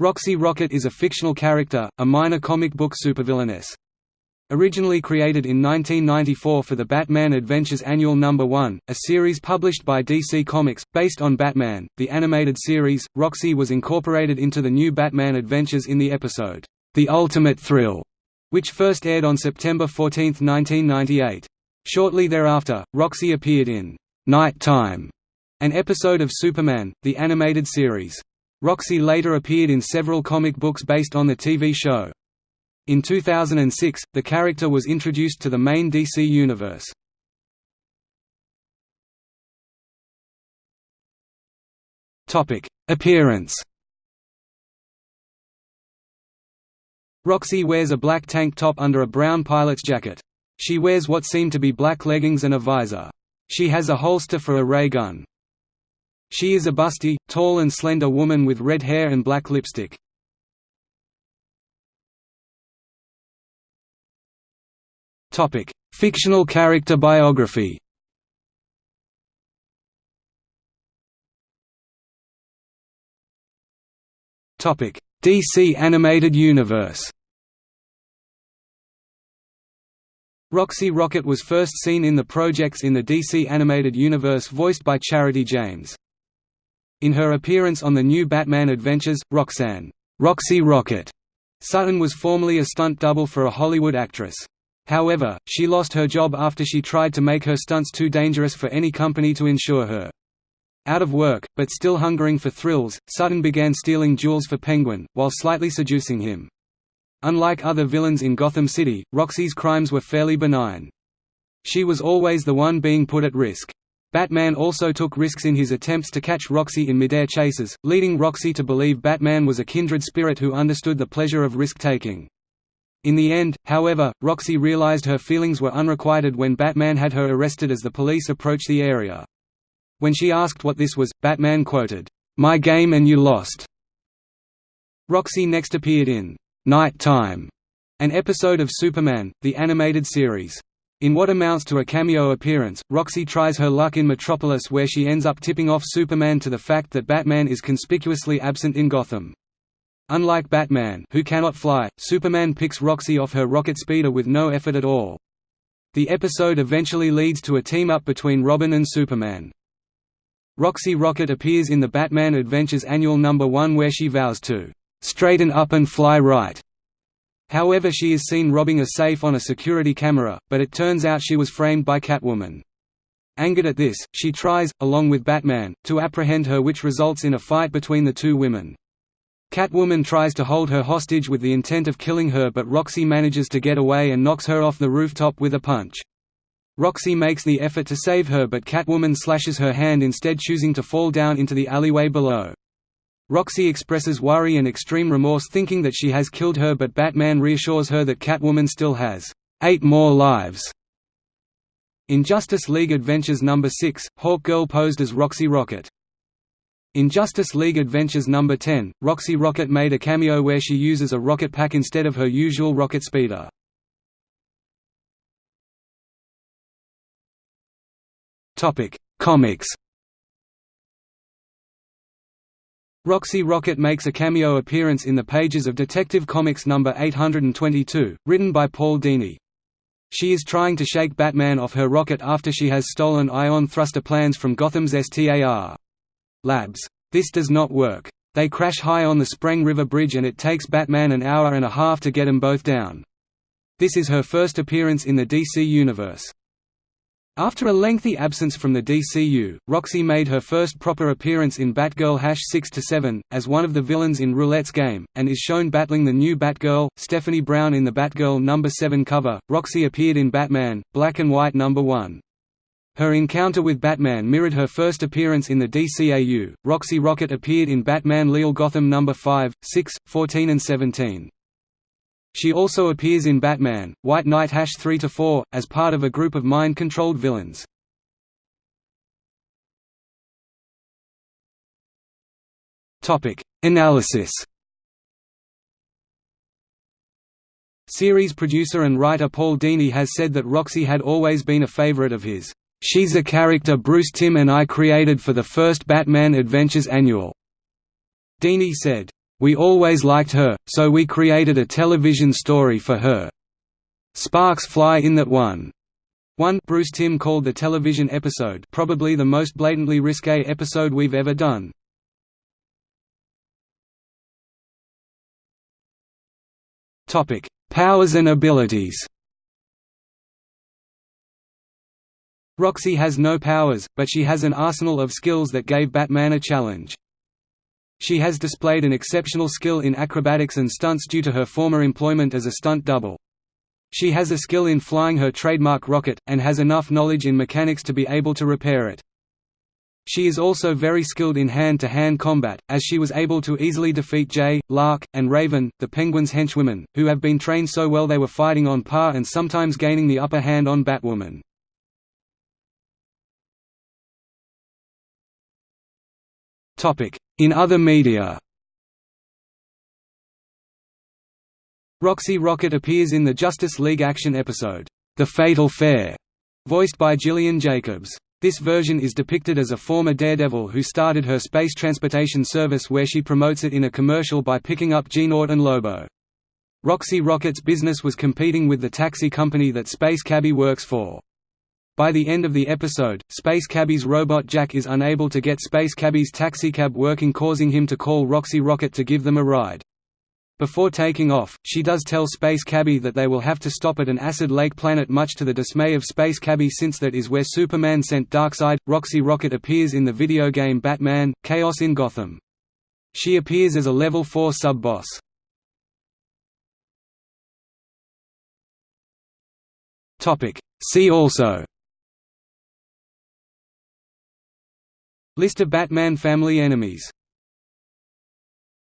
Roxy Rocket is a fictional character, a minor comic book supervillainess. Originally created in 1994 for the Batman Adventures Annual No. 1, a series published by DC Comics, based on Batman, the animated series, Roxy was incorporated into the new Batman Adventures in the episode, The Ultimate Thrill, which first aired on September 14, 1998. Shortly thereafter, Roxy appeared in Knight Time, an episode of Superman, the animated series. Roxy later appeared in several comic books based on the TV show. In 2006, the character was introduced to the main DC universe. Appearance Roxy wears a black tank top under a brown pilot's jacket. She wears what seem to be black leggings and a visor. She has a holster for a ray gun. She is a busty, tall and slender woman with red hair and black lipstick. Fictional character biography DC Animated Universe Roxy Rocket was first seen in the projects in the DC Animated Universe voiced by Charity James. In her appearance on the new Batman Adventures, Roxanne Roxy Rocket Sutton was formerly a stunt double for a Hollywood actress. However, she lost her job after she tried to make her stunts too dangerous for any company to insure her. Out of work, but still hungering for thrills, Sutton began stealing jewels for Penguin, while slightly seducing him. Unlike other villains in Gotham City, Roxy's crimes were fairly benign. She was always the one being put at risk. Batman also took risks in his attempts to catch Roxy in midair chases, leading Roxy to believe Batman was a kindred spirit who understood the pleasure of risk-taking. In the end, however, Roxy realized her feelings were unrequited when Batman had her arrested as the police approached the area. When she asked what this was, Batman quoted, "'My game and you lost'". Roxy next appeared in Knight Time, an episode of Superman, the animated series. In what amounts to a cameo appearance, Roxy tries her luck in Metropolis where she ends up tipping off Superman to the fact that Batman is conspicuously absent in Gotham. Unlike Batman who cannot fly, Superman picks Roxy off her rocket speeder with no effort at all. The episode eventually leads to a team-up between Robin and Superman. Roxy Rocket appears in the Batman Adventures Annual No. 1 where she vows to straighten up and fly right. However she is seen robbing a safe on a security camera, but it turns out she was framed by Catwoman. Angered at this, she tries, along with Batman, to apprehend her which results in a fight between the two women. Catwoman tries to hold her hostage with the intent of killing her but Roxy manages to get away and knocks her off the rooftop with a punch. Roxy makes the effort to save her but Catwoman slashes her hand instead choosing to fall down into the alleyway below. Roxy expresses worry and extreme remorse thinking that she has killed her but Batman reassures her that Catwoman still has eight more lives. In Justice League Adventures No. 6, Hawkgirl posed as Roxy Rocket. In Justice League Adventures No. 10, Roxy Rocket made a cameo where she uses a rocket pack instead of her usual rocket speeder. Comics Roxy Rocket makes a cameo appearance in the pages of Detective Comics No. 822, written by Paul Dini. She is trying to shake Batman off her rocket after she has stolen ion thruster plans from Gotham's STAR labs. This does not work. They crash high on the Sprang River Bridge and it takes Batman an hour and a half to get them both down. This is her first appearance in the DC Universe. After a lengthy absence from the DCU, Roxy made her first proper appearance in Batgirl 6-7, as one of the villains in Roulette's game, and is shown battling the new Batgirl, Stephanie Brown in the Batgirl No. 7 cover. Roxy appeared in Batman, Black and White No. 1. Her encounter with Batman mirrored her first appearance in the DCAU. Roxy Rocket appeared in Batman Li'l Gotham No. 5, 6, 14 and 17. She also appears in Batman, White Knight 3–4, as part of a group of mind-controlled villains. Analysis Series producer and writer Paul Dini has said that Roxy had always been a favorite of his. She's a character Bruce Timm and I created for the first Batman Adventures Annual. Dini said, We always liked her, so we created a television story for her. Sparks fly in that one. One Bruce Timm called the television episode probably the most blatantly risque episode we've ever done. Topic: Powers and abilities. Roxy has no powers, but she has an arsenal of skills that gave Batman a challenge. She has displayed an exceptional skill in acrobatics and stunts due to her former employment as a stunt double. She has a skill in flying her trademark rocket, and has enough knowledge in mechanics to be able to repair it. She is also very skilled in hand-to-hand -hand combat, as she was able to easily defeat Jay, Lark, and Raven, the Penguin's henchwomen, who have been trained so well they were fighting on par and sometimes gaining the upper hand on Batwoman. In other media Roxy Rocket appears in the Justice League action episode, The Fatal Fare, voiced by Gillian Jacobs. This version is depicted as a former Daredevil who started her space transportation service where she promotes it in a commercial by picking up G-Nort and Lobo. Roxy Rocket's business was competing with the taxi company that Space Cabbie works for. By the end of the episode, Space Cabbie's robot Jack is unable to get Space Cabbie's taxicab working causing him to call Roxy Rocket to give them a ride. Before taking off, she does tell Space Cabbie that they will have to stop at an acid lake planet much to the dismay of Space Cabbie since that is where Superman sent Darkseid. Roxy Rocket appears in the video game Batman, Chaos in Gotham. She appears as a Level 4 sub-boss. See also List of Batman family enemies